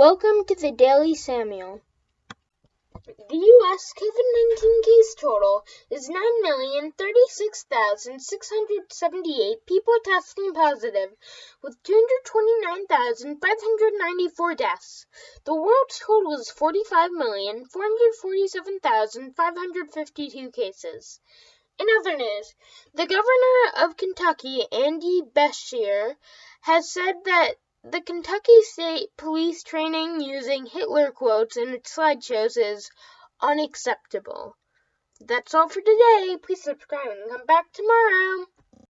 Welcome to the Daily Samuel. The U.S. COVID 19 case total is 9,036,678 people testing positive, with 229,594 deaths. The world's total is 45,447,552 cases. In other news, the governor of Kentucky, Andy Beshear, has said that the Kentucky State Police training using Hitler quotes in its slideshows is unacceptable. That's all for today. Please subscribe and come back tomorrow.